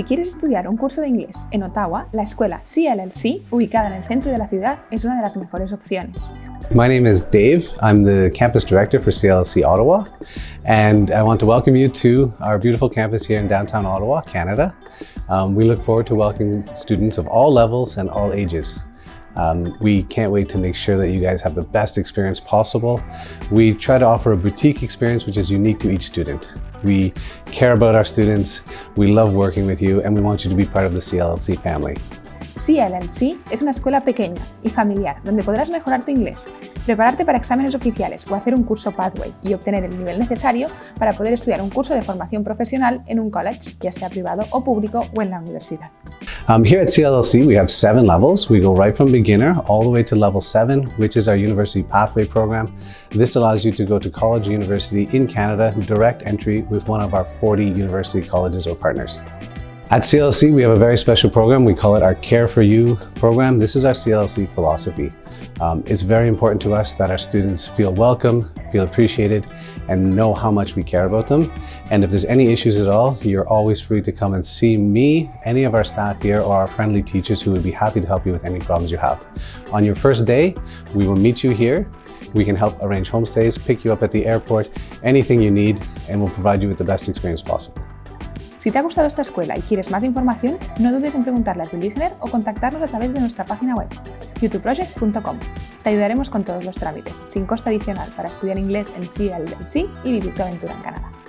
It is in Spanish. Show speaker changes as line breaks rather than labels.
Si quieres estudiar un curso de inglés en Ottawa, la escuela CLLC, ubicada en el centro de la ciudad, es una de las mejores opciones.
My name is Dave. I'm the campus director for CLC Ottawa, and I want to welcome you to our beautiful campus here in downtown Ottawa, Canada. Um, we look forward to welcoming students of all levels and all ages. Um, we can't wait to make sure that you guys have the best experience possible. We try to offer a boutique experience which is unique to each student. We care about our students, we love working with you, and we want you to be part of the CLLC family.
CLLC es una escuela pequeña y familiar donde podrás mejorar tu inglés, prepararte para exámenes oficiales o hacer un curso Pathway y obtener el nivel necesario para poder estudiar un curso de formación profesional en un college, ya sea privado o público o en la universidad.
Um, here at CLLC, we have seven levels. We go right from beginner all the way to level seven, which is our University Pathway program. This allows you to go to college or university in Canada, direct entry with one of our 40 university colleges or partners. At CLC, we have a very special program. We call it our Care for You program. This is our CLC philosophy. Um, it's very important to us that our students feel welcome, feel appreciated, and know how much we care about them. And if there's any issues at all, you're always free to come and see me, any of our staff here, or our friendly teachers who would be happy to help you with any problems you have. On your first day, we will meet you here. We can help arrange homestays, pick you up at the airport, anything you need, and we'll provide you with the best experience possible.
Si te ha gustado esta escuela y quieres más información, no dudes en preguntarle a tu listener o contactarnos a través de nuestra página web, youtubeproject.com. Te ayudaremos con todos los trámites, sin coste adicional, para estudiar inglés en CLC y vivir tu aventura en Canadá.